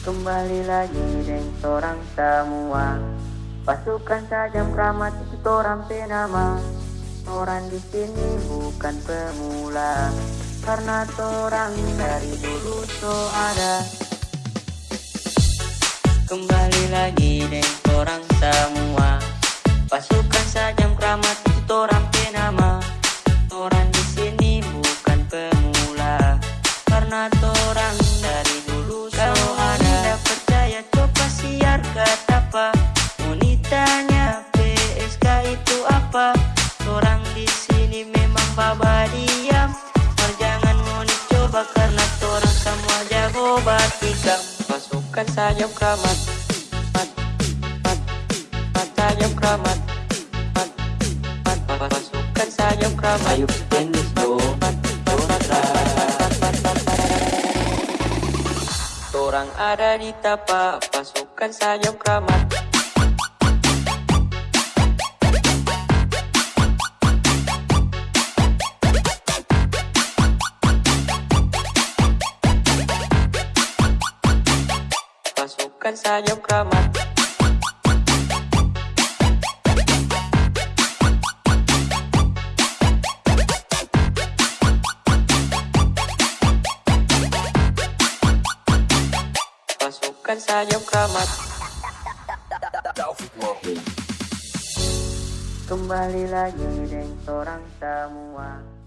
Kembali lagi dengan orang semua. Pasukan sajam keramat itu orang penama. Orang di sini bukan pemula. Karena orang dari dulu so ada. Kembali lagi dengan orang semua. Pasukan sajam keramat itu orang baba diam jangan mau dicoba karena orang semua jago batikam Pasukan sayap keramat. Mat, mat, keramat keramat. Ayo dong mat. Orang ada di tapak pasukan sayap keramat Pasukan sayap keramat. Pasukan sayap keramat. Kembali lagi dengan orang semua